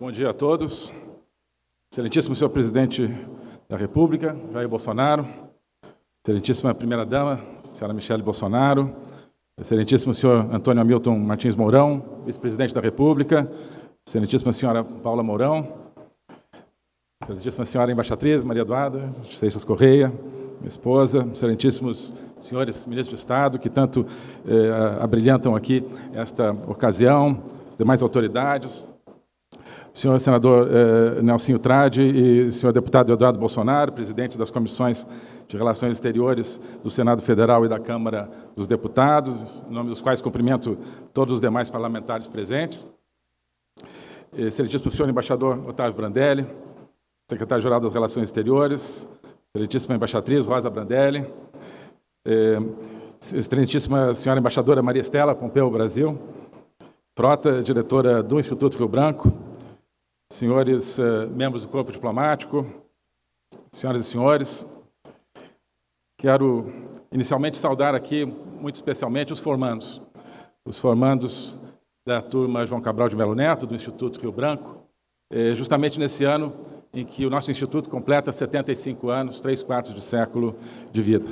Bom dia a todos. Excelentíssimo senhor presidente da República, Jair Bolsonaro, excelentíssima primeira-dama, senhora Michele Bolsonaro, excelentíssimo senhor Antônio Hamilton Martins Mourão, vice-presidente da República, excelentíssima senhora Paula Mourão, excelentíssima senhora embaixatriz Maria Eduarda Seixas Correia, minha esposa, excelentíssimos senhores ministros de Estado que tanto eh, abrilhantam aqui esta ocasião, demais autoridades, senhor senador eh, Nelsinho Trade e senhor deputado Eduardo Bolsonaro, presidente das comissões de Relações Exteriores do Senado Federal e da Câmara dos Deputados, em nome dos quais cumprimento todos os demais parlamentares presentes. Excelentíssimo senhor embaixador Otávio Brandelli, secretário-geral das Relações Exteriores, excelentíssima embaixatriz Rosa Brandelli, eh, excelentíssima senhora embaixadora Maria Estela Pompeu Brasil, Frota, diretora do Instituto Rio Branco, senhores uh, membros do corpo diplomático, senhoras e senhores, quero inicialmente saudar aqui, muito especialmente, os formandos. Os formandos da turma João Cabral de Melo Neto, do Instituto Rio Branco, eh, justamente nesse ano em que o nosso Instituto completa 75 anos, três quartos de século de vida.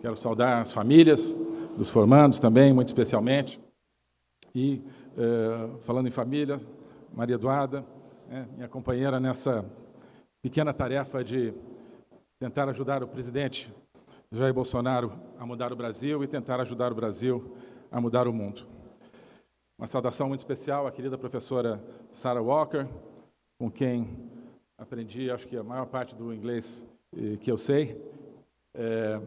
Quero saudar as famílias dos formandos também, muito especialmente. E, eh, falando em família, Maria Eduarda, né, minha companheira nessa pequena tarefa de tentar ajudar o presidente Jair Bolsonaro a mudar o Brasil e tentar ajudar o Brasil a mudar o mundo. Uma saudação muito especial à querida professora Sarah Walker, com quem aprendi, acho que a maior parte do inglês eh, que eu sei, é,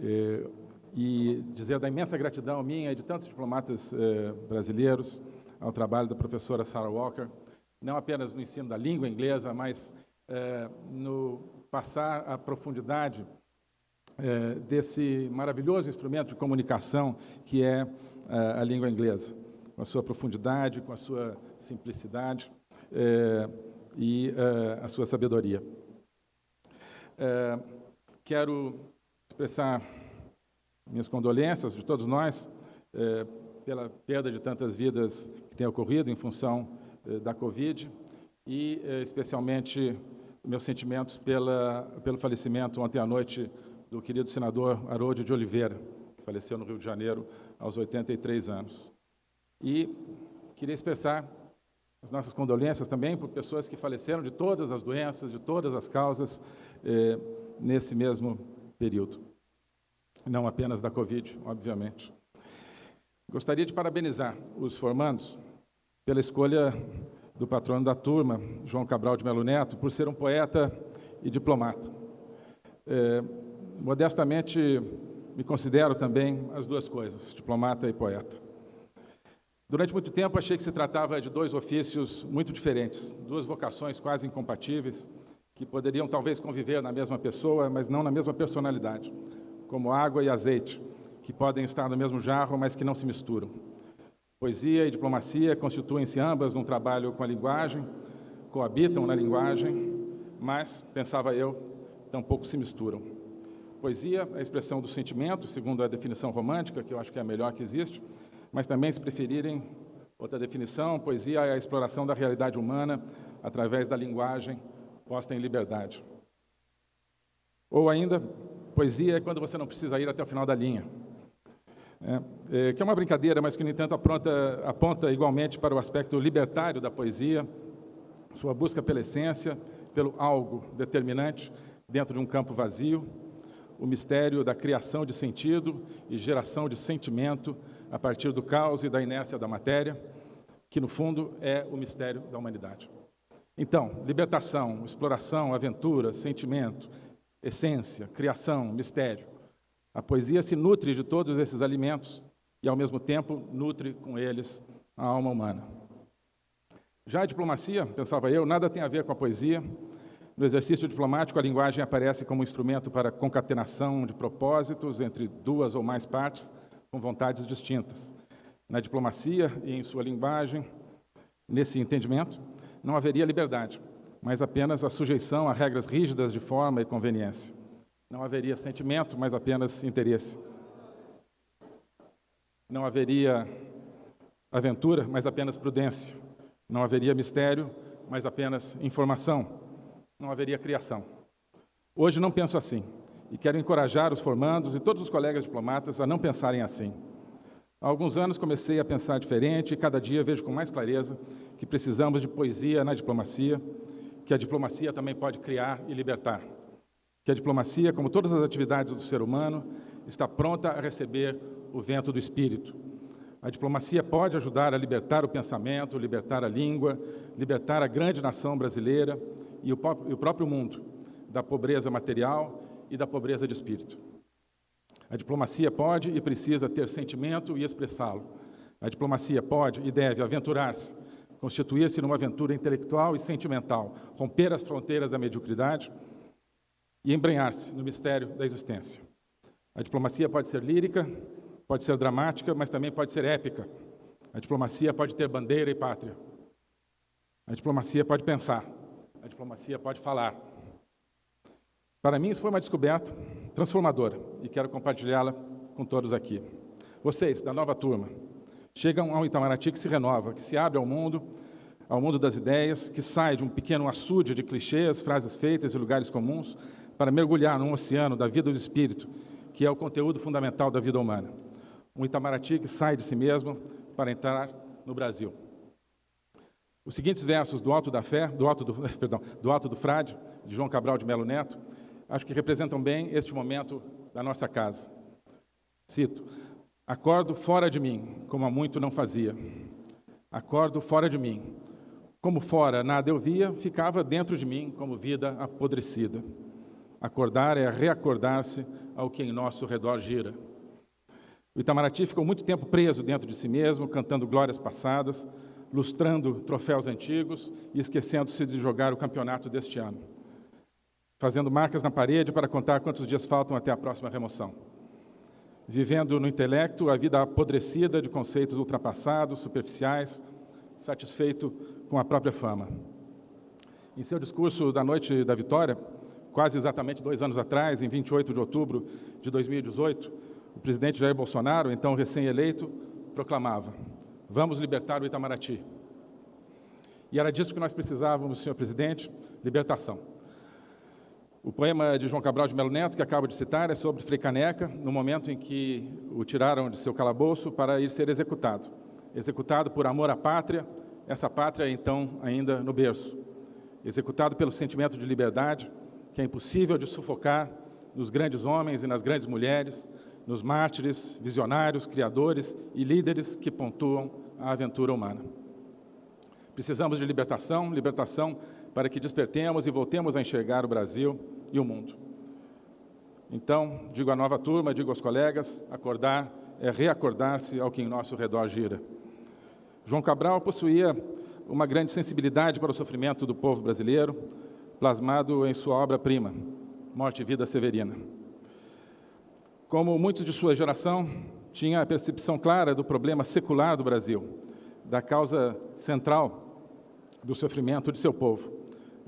é, e dizer da imensa gratidão minha e de tantos diplomatas eh, brasileiros ao trabalho da professora Sarah Walker, não apenas no ensino da língua inglesa, mas é, no passar a profundidade é, desse maravilhoso instrumento de comunicação que é é a língua inglesa, com a sua profundidade, com a sua simplicidade é, e a sua sabedoria. Quero expressar minhas condolências de todos nós pela perda de tantas vidas que tem ocorrido em função eh, da Covid e, eh, especialmente, meus sentimentos pela, pelo falecimento ontem à noite do querido senador Haroldo de Oliveira, que faleceu no Rio de Janeiro aos 83 anos. E queria expressar as nossas condolências também por pessoas que faleceram de todas as doenças, de todas as causas, eh, nesse mesmo período. Não apenas da Covid, obviamente. Gostaria de parabenizar os formandos pela escolha do patrono da turma, João Cabral de Melo Neto, por ser um poeta e diplomata. É, modestamente, me considero também as duas coisas, diplomata e poeta. Durante muito tempo, achei que se tratava de dois ofícios muito diferentes, duas vocações quase incompatíveis, que poderiam talvez conviver na mesma pessoa, mas não na mesma personalidade, como água e azeite, que podem estar no mesmo jarro, mas que não se misturam. Poesia e diplomacia constituem-se ambas num trabalho com a linguagem, coabitam na linguagem, mas, pensava eu, tampouco se misturam. Poesia é a expressão do sentimento, segundo a definição romântica, que eu acho que é a melhor que existe, mas também, se preferirem outra definição, poesia é a exploração da realidade humana através da linguagem posta em liberdade. Ou ainda, poesia é quando você não precisa ir até o final da linha, é, é, que é uma brincadeira, mas que, no entanto, aponta, aponta igualmente para o aspecto libertário da poesia, sua busca pela essência, pelo algo determinante dentro de um campo vazio, o mistério da criação de sentido e geração de sentimento a partir do caos e da inércia da matéria, que, no fundo, é o mistério da humanidade. Então, libertação, exploração, aventura, sentimento, essência, criação, mistério a poesia se nutre de todos esses alimentos e, ao mesmo tempo, nutre com eles a alma humana. Já a diplomacia, pensava eu, nada tem a ver com a poesia. No exercício diplomático, a linguagem aparece como instrumento para concatenação de propósitos entre duas ou mais partes com vontades distintas. Na diplomacia e em sua linguagem, nesse entendimento, não haveria liberdade, mas apenas a sujeição a regras rígidas de forma e conveniência. Não haveria sentimento, mas apenas interesse. Não haveria aventura, mas apenas prudência. Não haveria mistério, mas apenas informação, não haveria criação. Hoje não penso assim e quero encorajar os formandos e todos os colegas diplomatas a não pensarem assim. Há alguns anos comecei a pensar diferente e cada dia vejo com mais clareza que precisamos de poesia na diplomacia, que a diplomacia também pode criar e libertar. Que a diplomacia, como todas as atividades do ser humano, está pronta a receber o vento do espírito. A diplomacia pode ajudar a libertar o pensamento, libertar a língua, libertar a grande nação brasileira e o próprio mundo da pobreza material e da pobreza de espírito. A diplomacia pode e precisa ter sentimento e expressá-lo. A diplomacia pode e deve aventurar-se, constituir-se numa aventura intelectual e sentimental, romper as fronteiras da mediocridade e embrenhar-se no mistério da existência. A diplomacia pode ser lírica, pode ser dramática, mas também pode ser épica. A diplomacia pode ter bandeira e pátria. A diplomacia pode pensar. A diplomacia pode falar. Para mim, isso foi uma descoberta transformadora e quero compartilhá-la com todos aqui. Vocês, da nova turma, chegam a um Itamaraty que se renova, que se abre ao mundo, ao mundo das ideias, que sai de um pequeno açude de clichês, frases feitas e lugares comuns, para mergulhar num oceano da vida do espírito, que é o conteúdo fundamental da vida humana. Um Itamaraty que sai de si mesmo para entrar no Brasil. Os seguintes versos do Alto da Fé, do Alto do, perdão, do Alto do Frade, de João Cabral de Melo Neto, acho que representam bem este momento da nossa casa. Cito: Acordo fora de mim, como há muito não fazia. Acordo fora de mim. Como fora nada eu via, ficava dentro de mim como vida apodrecida. Acordar é reacordar-se ao que em nosso redor gira. O Itamaraty ficou muito tempo preso dentro de si mesmo, cantando glórias passadas, lustrando troféus antigos e esquecendo-se de jogar o campeonato deste ano fazendo marcas na parede para contar quantos dias faltam até a próxima remoção. Vivendo no intelecto a vida apodrecida de conceitos ultrapassados, superficiais, satisfeito com a própria fama. Em seu discurso da noite da vitória, quase exatamente dois anos atrás, em 28 de outubro de 2018, o presidente Jair Bolsonaro, então recém-eleito, proclamava: Vamos libertar o Itamaraty. E era disso que nós precisávamos, senhor presidente: libertação. O poema de João Cabral de Melo Neto, que acabo de citar, é sobre Frei Caneca, no momento em que o tiraram de seu calabouço para ir ser executado. Executado por amor à pátria, essa pátria então ainda no berço. Executado pelo sentimento de liberdade, que é impossível de sufocar nos grandes homens e nas grandes mulheres, nos mártires, visionários, criadores e líderes que pontuam a aventura humana. Precisamos de libertação, libertação para que despertemos e voltemos a enxergar o Brasil e o mundo. Então, digo à nova turma, digo aos colegas, acordar é reacordar-se ao que em nosso redor gira. João Cabral possuía uma grande sensibilidade para o sofrimento do povo brasileiro, plasmado em sua obra-prima, Morte e Vida Severina. Como muitos de sua geração, tinha a percepção clara do problema secular do Brasil, da causa central do sofrimento de seu povo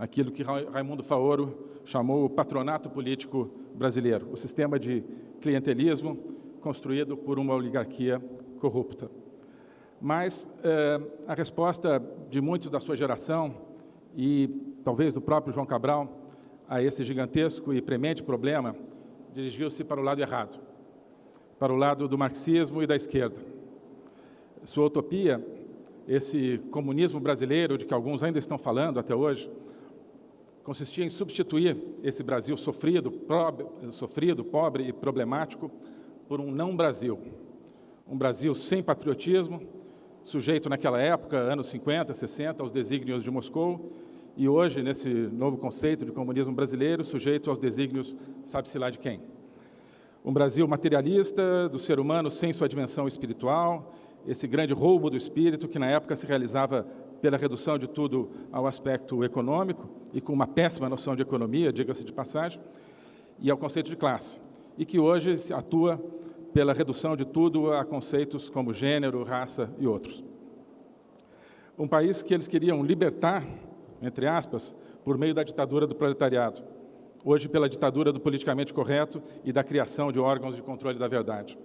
aquilo que Raimundo Faoro chamou o patronato político brasileiro, o sistema de clientelismo construído por uma oligarquia corrupta. Mas eh, a resposta de muitos da sua geração e talvez do próprio João Cabral a esse gigantesco e premente problema dirigiu-se para o lado errado, para o lado do marxismo e da esquerda. Sua utopia, esse comunismo brasileiro de que alguns ainda estão falando até hoje, consistia em substituir esse Brasil sofrido, sofrido, pobre e problemático por um não Brasil. Um Brasil sem patriotismo, sujeito naquela época, anos 50, 60, aos desígnios de Moscou, e hoje, nesse novo conceito de comunismo brasileiro, sujeito aos desígnios sabe-se lá de quem. Um Brasil materialista, do ser humano sem sua dimensão espiritual, esse grande roubo do espírito que na época se realizava pela redução de tudo ao aspecto econômico e com uma péssima noção de economia, diga-se de passagem, e ao conceito de classe, e que hoje atua pela redução de tudo a conceitos como gênero, raça e outros. Um país que eles queriam libertar, entre aspas, por meio da ditadura do proletariado, hoje pela ditadura do politicamente correto e da criação de órgãos de controle da verdade.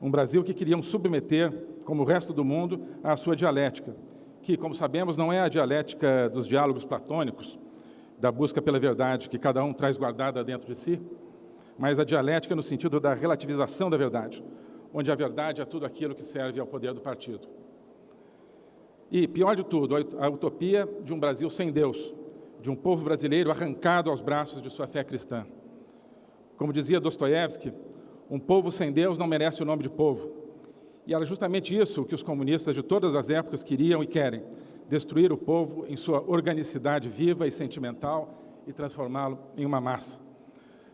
Um Brasil que queriam submeter, como o resto do mundo, à sua dialética, que, como sabemos, não é a dialética dos diálogos platônicos, da busca pela verdade que cada um traz guardada dentro de si, mas a dialética no sentido da relativização da verdade, onde a verdade é tudo aquilo que serve ao poder do partido. E, pior de tudo, a utopia de um Brasil sem Deus, de um povo brasileiro arrancado aos braços de sua fé cristã. Como dizia Dostoiévski, um povo sem Deus não merece o nome de povo. E era justamente isso que os comunistas de todas as épocas queriam e querem: destruir o povo em sua organicidade viva e sentimental e transformá-lo em uma massa.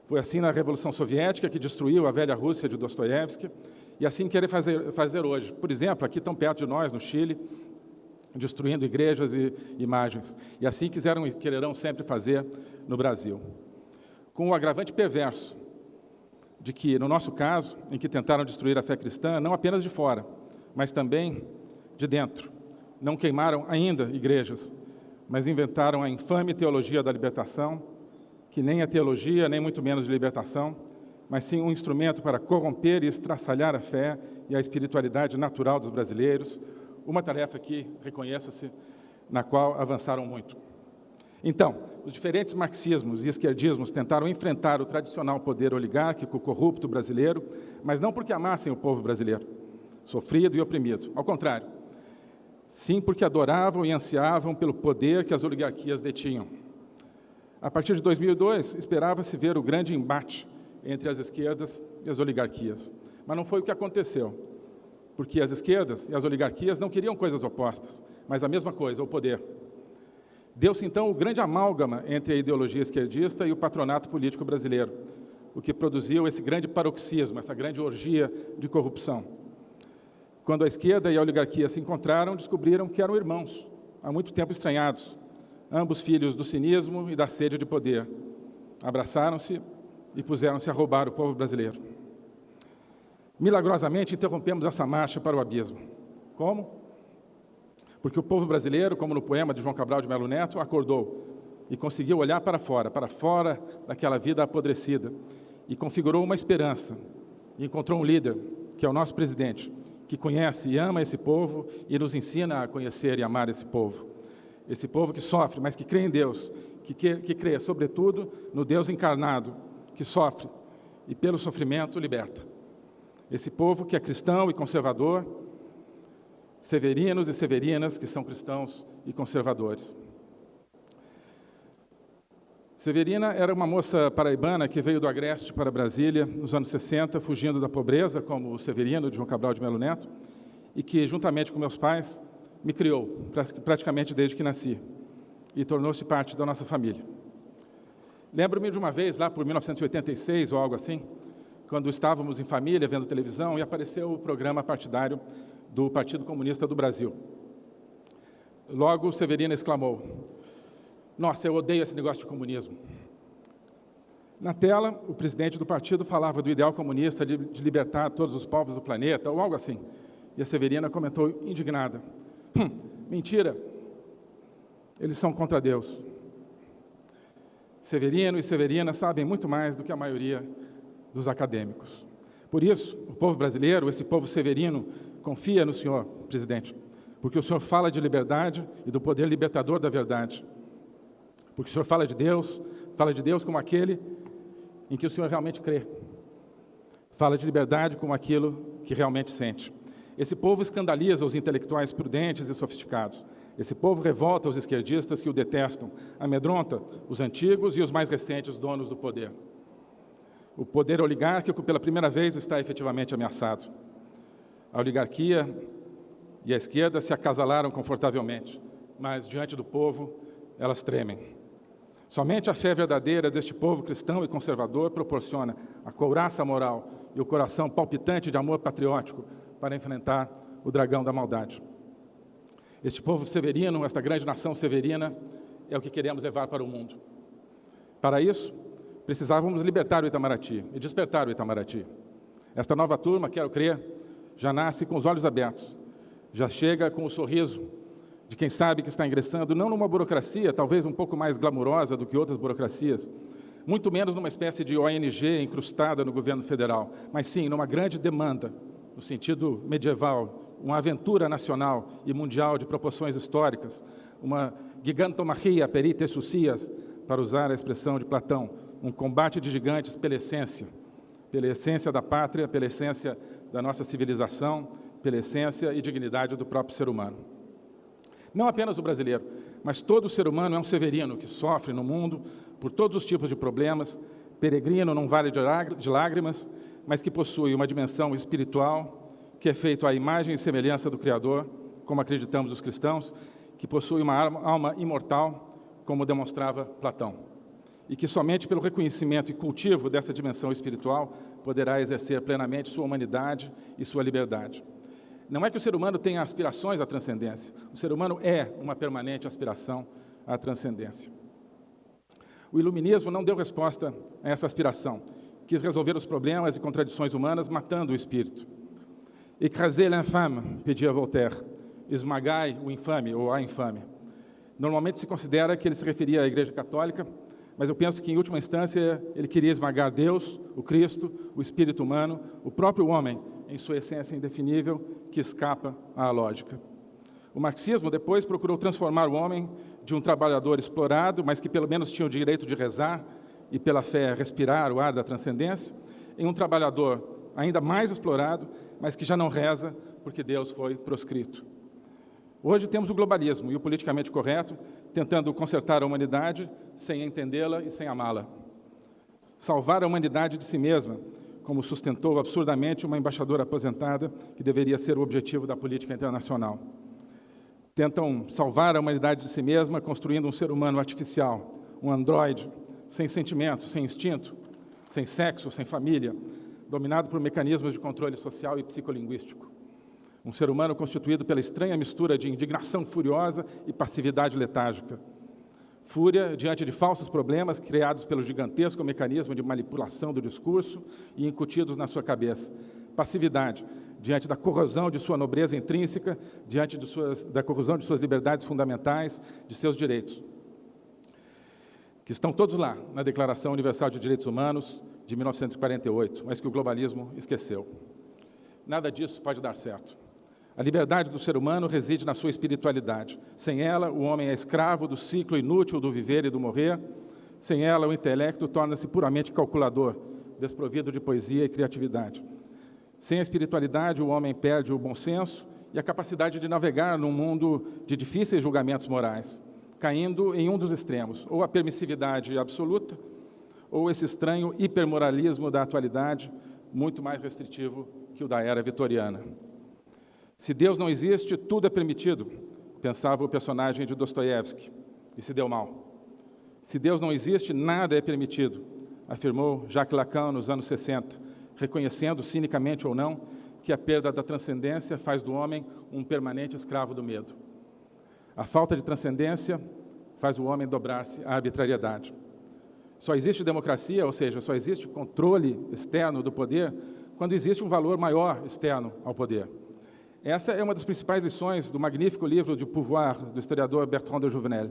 Foi assim na Revolução Soviética, que destruiu a velha Rússia de Dostoiévski, e assim querem fazer, fazer hoje. Por exemplo, aqui tão perto de nós, no Chile, destruindo igrejas e imagens. E assim quiseram, quererão sempre fazer no Brasil. Com o agravante perverso de que, no nosso caso, em que tentaram destruir a fé cristã, não apenas de fora, mas também de dentro. Não queimaram ainda igrejas, mas inventaram a infame teologia da libertação, que nem é teologia, nem muito menos de libertação, mas sim um instrumento para corromper e estraçalhar a fé e a espiritualidade natural dos brasileiros, uma tarefa que, reconheça-se, na qual avançaram muito. Então, os diferentes marxismos e esquerdismos tentaram enfrentar o tradicional poder oligárquico corrupto brasileiro, mas não porque amassem o povo brasileiro, sofrido e oprimido. Ao contrário, sim porque adoravam e ansiavam pelo poder que as oligarquias detinham. A partir de 2002, esperava-se ver o grande embate entre as esquerdas e as oligarquias. Mas não foi o que aconteceu porque as esquerdas e as oligarquias não queriam coisas opostas, mas a mesma coisa, o poder. Deu-se então o grande amálgama entre a ideologia esquerdista e o patronato político brasileiro, o que produziu esse grande paroxismo, essa grande orgia de corrupção. Quando a esquerda e a oligarquia se encontraram, descobriram que eram irmãos, há muito tempo estranhados, ambos filhos do cinismo e da sede de poder. Abraçaram-se e puseram-se a roubar o povo brasileiro. Milagrosamente interrompemos essa marcha para o abismo. Como? Porque o povo brasileiro, como no poema de João Cabral de Melo Neto, acordou e conseguiu olhar para fora, para fora daquela vida apodrecida, e configurou uma esperança. E encontrou um líder, que é o nosso presidente, que conhece e ama esse povo e nos ensina a conhecer e amar esse povo. Esse povo que sofre, mas que crê em Deus, que, que, que crê, sobretudo, no Deus encarnado, que sofre e, pelo sofrimento, liberta. Esse povo que é cristão e conservador, severinos e severinas que são cristãos e conservadores. Severina era uma moça paraibana que veio do Agreste para Brasília nos anos 60, fugindo da pobreza, como o Severino de João Cabral de Melo Neto, e que, juntamente com meus pais, me criou, praticamente desde que nasci, e tornou-se parte da nossa família. Lembro-me de uma vez, lá por 1986 ou algo assim, quando estávamos em família vendo televisão e apareceu o programa partidário do Partido Comunista do Brasil. Logo, Severina exclamou: Nossa, eu odeio esse negócio de comunismo. Na tela, o presidente do partido falava do ideal comunista de, de libertar todos os povos do planeta, ou algo assim. E a Severina comentou indignada: Mentira, eles são contra Deus. Severino e Severina sabem muito mais do que a maioria dos acadêmicos. Por isso, o povo brasileiro, esse povo severino, confia no senhor, presidente, porque o senhor fala de liberdade e do poder libertador da verdade. Porque o senhor fala de Deus, fala de Deus como aquele em que o senhor realmente crê. Fala de liberdade como aquilo que realmente sente. Esse povo escandaliza os intelectuais prudentes e sofisticados. Esse povo revolta os esquerdistas que o detestam, amedronta os antigos e os mais recentes donos do poder. O poder oligárquico, pela primeira vez, está efetivamente ameaçado. A oligarquia e a esquerda se acasalaram confortavelmente, mas diante do povo, elas tremem. Somente a fé verdadeira deste povo cristão e conservador proporciona a couraça moral e o coração palpitante de amor patriótico para enfrentar o dragão da maldade. Este povo severino, esta grande nação severina, é o que queremos levar para o mundo. Para isso, precisávamos libertar o Itamaraty e despertar o Itamaraty. Esta nova turma, quero crer, já nasce com os olhos abertos, já chega com o sorriso de quem sabe que está ingressando não numa burocracia, talvez um pouco mais glamurosa do que outras burocracias, muito menos numa espécie de ONG incrustada no governo federal, mas sim numa grande demanda, no sentido medieval, uma aventura nacional e mundial de proporções históricas, uma gigantomachia perite sucias, para usar a expressão de Platão, um combate de gigantes pela essência, pela essência da pátria, pela essência da nossa civilização, pela essência e dignidade do próprio ser humano. Não apenas o brasileiro, mas todo ser humano é um severino que sofre no mundo por todos os tipos de problemas, peregrino num vale de lágrimas, mas que possui uma dimensão espiritual, que é feito à imagem e semelhança do Criador, como acreditamos os cristãos, que possui uma alma imortal, como demonstrava Platão, e que somente pelo reconhecimento e cultivo dessa dimensão espiritual poderá exercer plenamente sua humanidade e sua liberdade. Não é que o ser humano tenha aspirações à transcendência, o ser humano é uma permanente aspiração à transcendência. O iluminismo não deu resposta a essa aspiração, quis resolver os problemas e contradições humanas matando o espírito. Écrasez l'infâme, pedia Voltaire, esmagai o infame ou a infame. Normalmente se considera que ele se referia à Igreja Católica, mas eu penso que, em última instância, ele queria esmagar Deus, o Cristo, o espírito humano, o próprio homem, em sua essência indefinível, que escapa à lógica. O marxismo depois procurou transformar o homem de um trabalhador explorado, mas que pelo menos tinha o direito de rezar e pela fé respirar o ar da transcendência, em um trabalhador ainda mais explorado, mas que já não reza porque Deus foi proscrito. Hoje temos o globalismo e o politicamente correto tentando consertar a humanidade sem entendê-la e sem amá-la. Salvar a humanidade de si mesma, como sustentou absurdamente uma embaixadora aposentada, que deveria ser o objetivo da política internacional. Tentam salvar a humanidade de si mesma construindo um ser humano artificial, um androide, sem sentimento, sem instinto, sem sexo, sem família, dominado por mecanismos de controle social e psicolinguístico. Um ser humano constituído pela estranha mistura de indignação furiosa e passividade letárgica. Fúria diante de falsos problemas criados pelo gigantesco mecanismo de manipulação do discurso e incutidos na sua cabeça. Passividade diante da corrosão de sua nobreza intrínseca, diante suas, da corrosão de suas liberdades fundamentais, de seus direitos. Que estão todos lá na Declaração Universal de Direitos Humanos de 1948, mas que o globalismo esqueceu. Nada disso pode dar certo. A liberdade do ser humano reside na sua espiritualidade. Sem ela, o homem é escravo do ciclo inútil do viver e do morrer. Sem ela, o intelecto torna-se puramente calculador, desprovido de poesia e criatividade. Sem a espiritualidade, o homem perde o bom senso e a capacidade de navegar num mundo de difíceis julgamentos morais, caindo em um dos extremos, ou a permissividade absoluta, ou esse estranho hipermoralismo da atualidade, muito mais restritivo que o da era vitoriana. Se Deus não existe, tudo é permitido, pensava o personagem de Dostoiévski, e se deu mal. Se Deus não existe, nada é permitido, afirmou Jacques Lacan nos anos 60, reconhecendo, cinicamente ou não, que a perda da transcendência faz do homem um permanente escravo do medo. A falta de transcendência faz o homem dobrar-se à arbitrariedade. Só existe democracia, ou seja, só existe controle externo do poder, quando existe um valor maior externo ao poder. Essa é uma das principais lições do magnífico livro de Pouvoir, do historiador Bertrand de Jouvenel.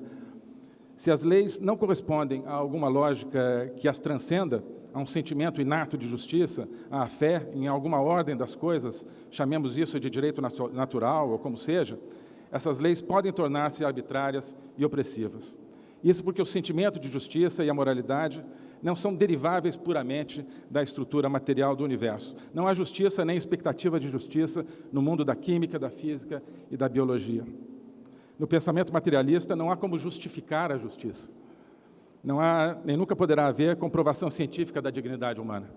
Se as leis não correspondem a alguma lógica que as transcenda, a um sentimento inato de justiça, à fé em alguma ordem das coisas, chamemos isso de direito natural ou como seja, essas leis podem tornar-se arbitrárias e opressivas. Isso porque o sentimento de justiça e a moralidade não são deriváveis puramente da estrutura material do universo. Não há justiça nem expectativa de justiça no mundo da química, da física e da biologia. No pensamento materialista, não há como justificar a justiça. Não há, nem nunca poderá haver, comprovação científica da dignidade humana.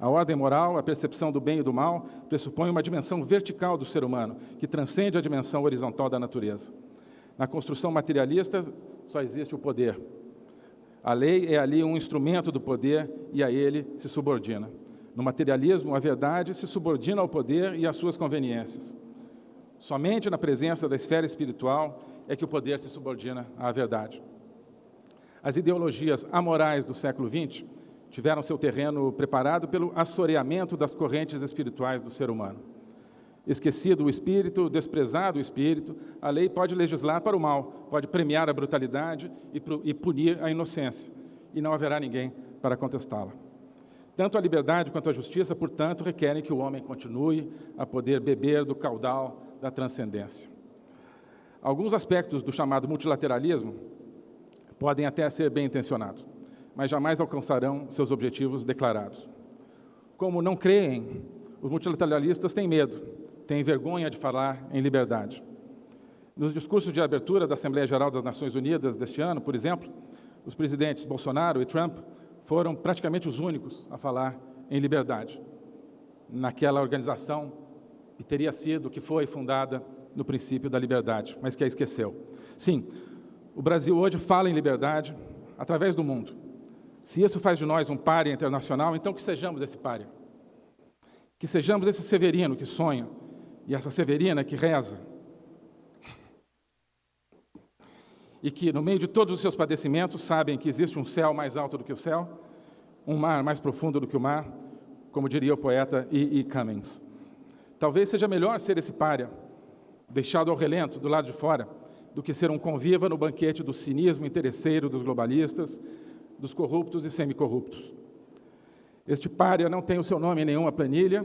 A ordem moral, a percepção do bem e do mal, pressupõe uma dimensão vertical do ser humano, que transcende a dimensão horizontal da natureza. Na construção materialista, só existe o poder, a lei é ali um instrumento do poder e a ele se subordina. No materialismo, a verdade se subordina ao poder e às suas conveniências. Somente na presença da esfera espiritual é que o poder se subordina à verdade. As ideologias amorais do século XX tiveram seu terreno preparado pelo assoreamento das correntes espirituais do ser humano. Esquecido o espírito, desprezado o espírito, a lei pode legislar para o mal, pode premiar a brutalidade e punir a inocência, e não haverá ninguém para contestá-la. Tanto a liberdade quanto a justiça, portanto, requerem que o homem continue a poder beber do caudal da transcendência. Alguns aspectos do chamado multilateralismo podem até ser bem intencionados, mas jamais alcançarão seus objetivos declarados. Como não creem, os multilateralistas têm medo, têm vergonha de falar em liberdade. Nos discursos de abertura da Assembleia Geral das Nações Unidas deste ano, por exemplo, os presidentes Bolsonaro e Trump foram praticamente os únicos a falar em liberdade, naquela organização que teria sido, que foi fundada no princípio da liberdade, mas que a esqueceu. Sim, o Brasil hoje fala em liberdade através do mundo. Se isso faz de nós um páreo internacional, então que sejamos esse páreo. Que sejamos esse severino que sonha e essa severina que reza. E que, no meio de todos os seus padecimentos, sabem que existe um céu mais alto do que o céu, um mar mais profundo do que o mar, como diria o poeta E. E. Cummings. Talvez seja melhor ser esse párea, deixado ao relento, do lado de fora, do que ser um conviva no banquete do cinismo interesseiro dos globalistas, dos corruptos e semicorruptos. Este párea não tem o seu nome em nenhuma planilha,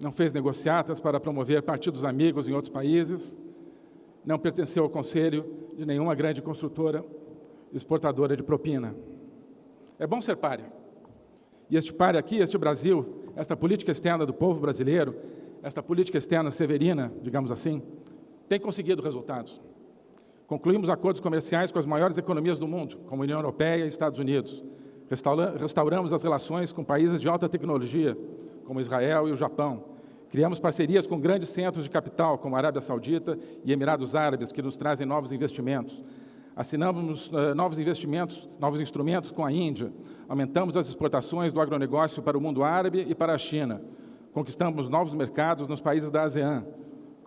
não fez negociatas para promover partidos amigos em outros países, não pertenceu ao conselho de nenhuma grande construtora exportadora de propina. É bom ser párea. E este párea aqui, este Brasil, esta política externa do povo brasileiro, esta política externa severina, digamos assim, tem conseguido resultados. Concluímos acordos comerciais com as maiores economias do mundo, como a União Europeia e Estados Unidos. Restauramos as relações com países de alta tecnologia, como Israel e o Japão. Criamos parcerias com grandes centros de capital, como a Arábia Saudita e Emirados Árabes, que nos trazem novos investimentos. Assinamos uh, novos investimentos, novos instrumentos com a Índia. Aumentamos as exportações do agronegócio para o mundo árabe e para a China. Conquistamos novos mercados nos países da ASEAN.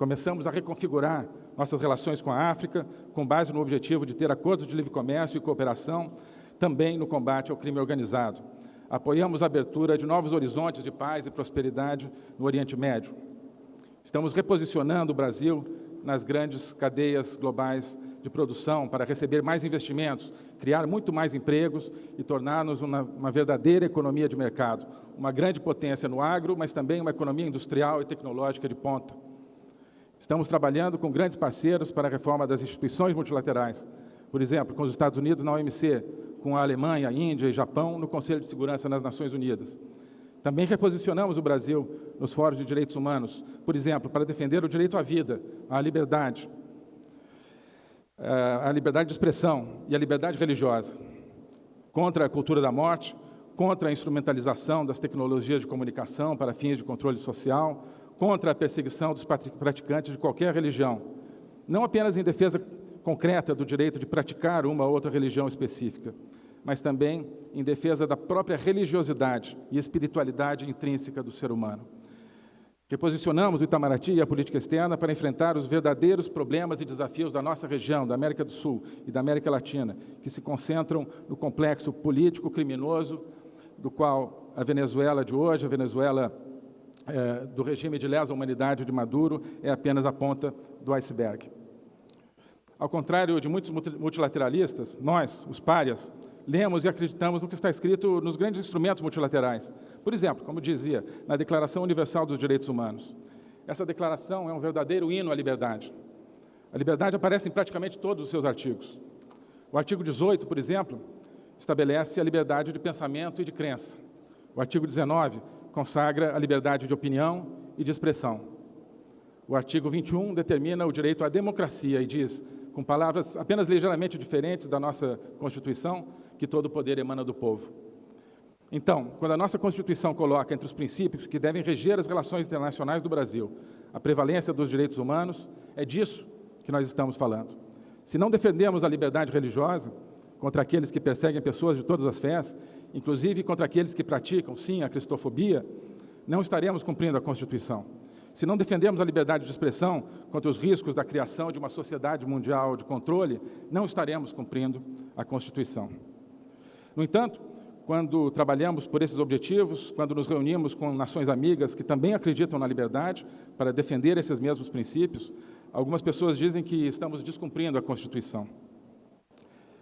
Começamos a reconfigurar nossas relações com a África, com base no objetivo de ter acordos de livre comércio e cooperação, também no combate ao crime organizado. Apoiamos a abertura de novos horizontes de paz e prosperidade no Oriente Médio. Estamos reposicionando o Brasil nas grandes cadeias globais de produção para receber mais investimentos, criar muito mais empregos e tornar-nos uma, uma, verdadeira economia de mercado, uma grande potência no agro, mas também uma economia industrial e tecnológica de ponta. Estamos trabalhando com grandes parceiros para a reforma das instituições multilaterais, por exemplo, com os Estados Unidos na OMC, com a Alemanha, Índia e Japão no Conselho de Segurança nas Nações Unidas. Também reposicionamos o Brasil nos fóruns de direitos humanos, por exemplo, para defender o direito à vida, à liberdade, eh, a liberdade de expressão e a liberdade religiosa, contra a cultura da morte, contra a instrumentalização das tecnologias de comunicação para fins de controle social, contra a perseguição dos praticantes de qualquer religião, não apenas em defesa concreta do direito de praticar uma ou outra religião específica, mas também em defesa da própria religiosidade e espiritualidade intrínseca do ser humano. Reposicionamos o Itamaraty e a política externa para enfrentar os verdadeiros problemas e desafios da nossa região, da América do Sul e da América Latina, que se concentram no complexo político criminoso do qual a Venezuela de hoje, a Venezuela é, do regime de lesa humanidade de Maduro, é apenas a ponta do iceberg. Ao contrário de muitos multilateralistas, nós, os párias, lemos e acreditamos no que está escrito nos grandes instrumentos multilaterais. Por exemplo, como dizia, na Declaração Universal dos Direitos Humanos. Essa declaração é um verdadeiro hino à liberdade. A liberdade aparece em praticamente todos os seus artigos. O artigo 18, por exemplo, estabelece a liberdade de pensamento e de crença. O artigo 19 consagra a liberdade de opinião e de expressão. O artigo 21 determina o direito à democracia e diz, com palavras apenas ligeiramente diferentes da nossa Constituição, que todo poder emana do povo. Então, quando a nossa Constituição coloca entre os princípios que devem reger as relações internacionais do Brasil a prevalência dos direitos humanos, é disso que nós estamos falando. Se não defendemos a liberdade religiosa contra aqueles que perseguem pessoas de todas as fés, inclusive contra aqueles que praticam, sim, a cristofobia, não estaremos cumprindo a Constituição. Se não defendemos a liberdade de expressão contra os riscos da criação de uma sociedade mundial de controle, não estaremos cumprindo a Constituição. No entanto, quando trabalhamos por esses objetivos, quando nos reunimos com nações amigas que também acreditam na liberdade para defender esses mesmos princípios, algumas pessoas dizem que estamos descumprindo a Constituição.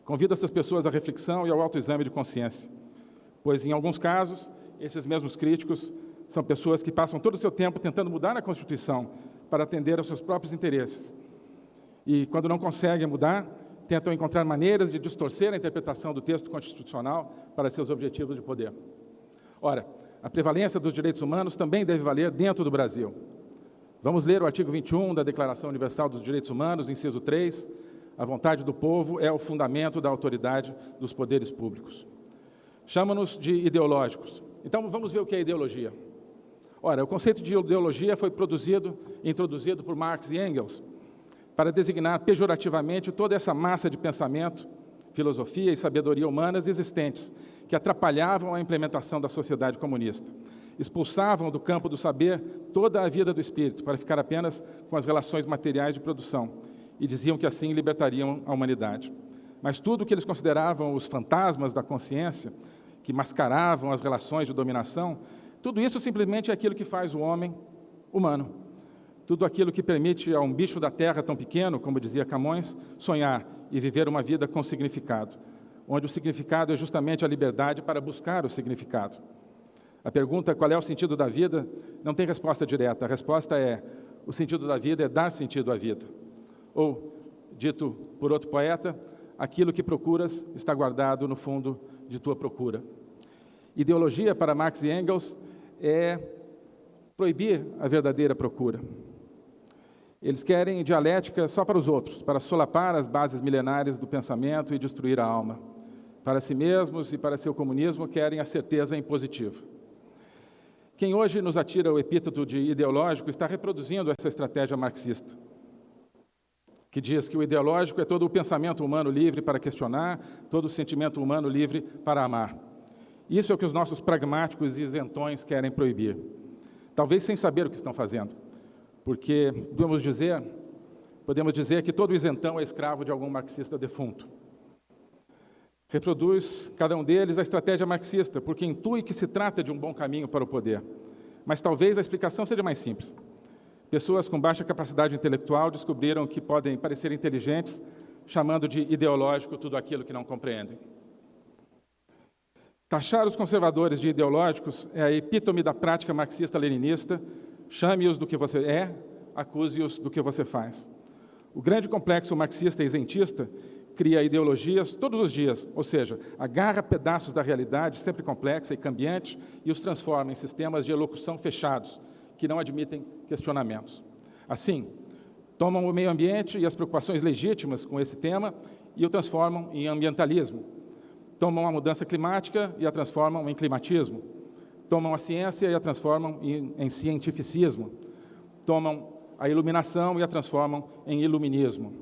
Convido essas pessoas à reflexão e ao autoexame de consciência, pois, em alguns casos, esses mesmos críticos são pessoas que passam todo o seu tempo tentando mudar a Constituição para atender aos seus próprios interesses. E, quando não conseguem mudar, tentam encontrar maneiras de distorcer a interpretação do texto constitucional para seus objetivos de poder. Ora, a prevalência dos direitos humanos também deve valer dentro do Brasil. Vamos ler o artigo 21 da Declaração Universal dos Direitos Humanos, inciso 3. A vontade do povo é o fundamento da autoridade dos poderes públicos. Chama-nos de ideológicos. Então, vamos ver o que é ideologia. Ora, o conceito de ideologia foi produzido e introduzido por Marx e Engels para designar pejorativamente toda essa massa de pensamento, filosofia e sabedoria humanas existentes que atrapalhavam a implementação da sociedade comunista. Expulsavam do campo do saber toda a vida do espírito para ficar apenas com as relações materiais de produção e diziam que assim libertariam a humanidade. Mas tudo o que eles consideravam os fantasmas da consciência, que mascaravam as relações de dominação, tudo isso simplesmente é aquilo que faz o homem humano. Tudo aquilo que permite a um bicho da terra tão pequeno, como dizia Camões, sonhar e viver uma vida com significado, onde o significado é justamente a liberdade para buscar o significado. A pergunta qual é o sentido da vida não tem resposta direta. A resposta é: o sentido da vida é dar sentido à vida. Ou, dito por outro poeta, aquilo que procuras está guardado no fundo de tua procura. Ideologia para Marx e Engels é proibir a verdadeira procura. Eles querem dialética só para os outros, para solapar as bases milenares do pensamento e destruir a alma. Para si mesmos e para seu comunismo, querem a certeza impositiva. Quem hoje nos atira o epíteto de ideológico está reproduzindo essa estratégia marxista, que diz que o ideológico é todo o pensamento humano livre para questionar, todo o sentimento humano livre para amar. Isso é o que os nossos pragmáticos e isentões querem proibir. Talvez sem saber o que estão fazendo, porque podemos dizer, podemos dizer que todo isentão é escravo de algum marxista defunto. Reproduz cada um deles a estratégia marxista, porque intui que se trata de um bom caminho para o poder. Mas talvez a explicação seja mais simples. Pessoas com baixa capacidade intelectual descobriram que podem parecer inteligentes, chamando de ideológico tudo aquilo que não compreendem. Taxar os conservadores de ideológicos é a epítome da prática marxista-leninista. Chame-os do que você é, acuse-os do que você faz. O grande complexo marxista isentista cria ideologias todos os dias, ou seja, agarra pedaços da realidade, sempre complexa e cambiante, e os transforma em sistemas de elocução fechados, que não admitem questionamentos. Assim, tomam o meio ambiente e as preocupações legítimas com esse tema e o transformam em ambientalismo, tomam a mudança climática e a transformam em climatismo, tomam a ciência e a transformam em, em cientificismo, tomam a iluminação e a transformam em iluminismo,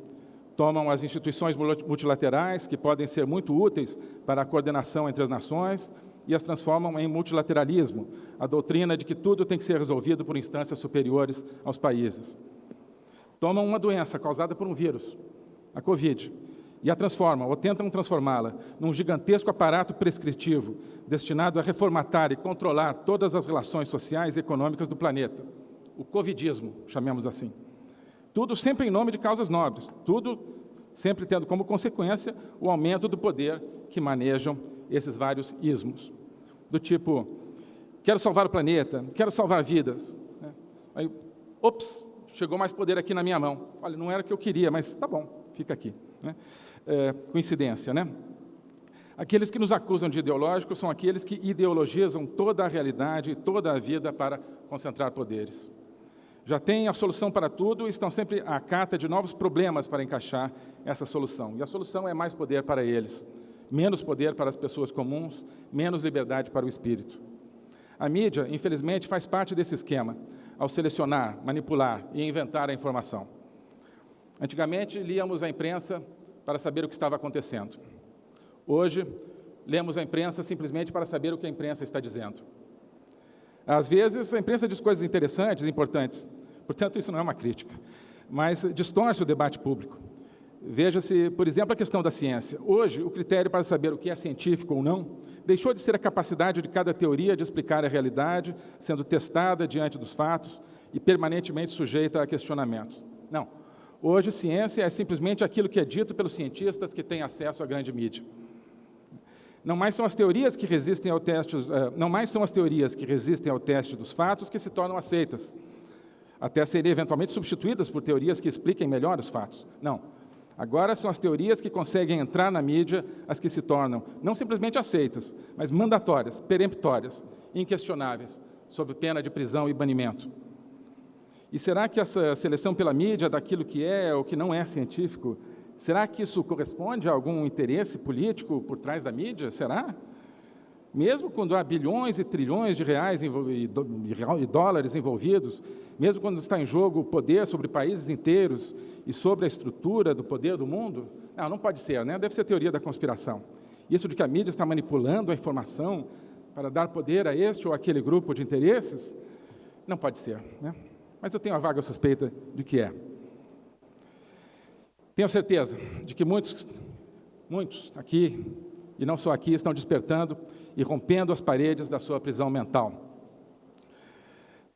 tomam as instituições multilaterais, que podem ser muito úteis para a coordenação entre as nações, e as transformam em multilateralismo, a doutrina de que tudo tem que ser resolvido por instâncias superiores aos países. Tomam uma doença causada por um vírus, a Covid, e a transformam, ou tentam transformá-la, num gigantesco aparato prescritivo destinado a reformatar e controlar todas as relações sociais e econômicas do planeta. O covidismo, chamemos assim. Tudo sempre em nome de causas nobres, tudo sempre tendo como consequência o aumento do poder que manejam esses vários ismos. Do tipo, quero salvar o planeta, quero salvar vidas. Né? Aí, ops, chegou mais poder aqui na minha mão. Olha, não era o que eu queria, mas tá bom, fica aqui. Né? É, coincidência, né? Aqueles que nos acusam de ideológicos são aqueles que ideologizam toda a realidade e toda a vida para concentrar poderes. Já têm a solução para tudo e estão sempre à cata de novos problemas para encaixar essa solução. E a solução é mais poder para eles, menos poder para as pessoas comuns, menos liberdade para o espírito. A mídia, infelizmente, faz parte desse esquema, ao selecionar, manipular e inventar a informação. Antigamente, líamos a imprensa para saber o que estava acontecendo. Hoje, lemos a imprensa simplesmente para saber o que a imprensa está dizendo. Às vezes, a imprensa diz coisas interessantes, importantes, portanto, isso não é uma crítica, mas distorce o debate público. Veja-se, por exemplo, a questão da ciência. Hoje, o critério para saber o que é científico ou não deixou de ser a capacidade de cada teoria de explicar a realidade, sendo testada diante dos fatos e permanentemente sujeita a questionamentos. Não. Hoje, ciência é simplesmente aquilo que é dito pelos cientistas que têm acesso à grande mídia. Não mais são as teorias que resistem ao teste, eh, não mais são as teorias que resistem ao teste dos fatos que se tornam aceitas, até serem eventualmente substituídas por teorias que expliquem melhor os fatos. Não. Agora são as teorias que conseguem entrar na mídia as que se tornam não simplesmente aceitas, mas mandatórias, peremptórias, inquestionáveis, sob pena de prisão e banimento. E será que essa seleção pela mídia daquilo que é ou que não é científico, será que isso corresponde a algum interesse político por trás da mídia? Será? Mesmo quando há bilhões e trilhões de reais e dólares envolvidos, mesmo quando está em jogo o poder sobre países inteiros e sobre a estrutura do poder do mundo, não, não pode ser, né? deve ser teoria da conspiração. Isso de que a mídia está manipulando a informação para dar poder a este ou aquele grupo de interesses, não pode ser. Né? Mas eu tenho a vaga suspeita de que é. Tenho certeza de que muitos, muitos aqui, e não só aqui, estão despertando e rompendo as paredes da sua prisão mental.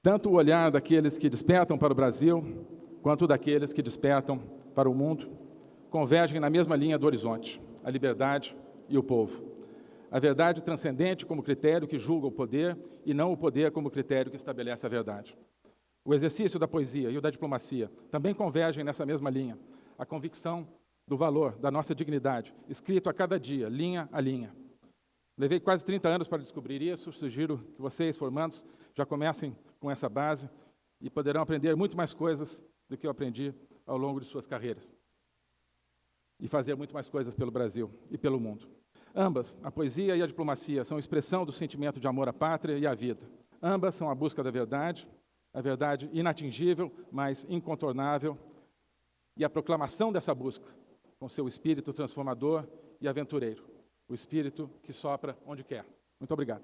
Tanto o olhar daqueles que despertam para o Brasil, quanto daqueles que despertam para o mundo, convergem na mesma linha do horizonte, a liberdade e o povo. A verdade transcendente como critério que julga o poder e não o poder como critério que estabelece a verdade. O exercício da poesia e o da diplomacia também convergem nessa mesma linha. A convicção do valor da nossa dignidade, escrito a cada dia, linha a linha. Levei quase 30 anos para descobrir isso, sugiro que vocês, formandos, já comecem com essa base e poderão aprender muito mais coisas do que eu aprendi ao longo de suas carreiras. E fazer muito mais coisas pelo Brasil e pelo mundo. Ambas, a poesia e a diplomacia, são expressão do sentimento de amor à pátria e à vida. Ambas são a busca da verdade, a verdade inatingível, mas incontornável, e a proclamação dessa busca, com seu espírito transformador e aventureiro, o espírito que sopra onde quer. Muito obrigado.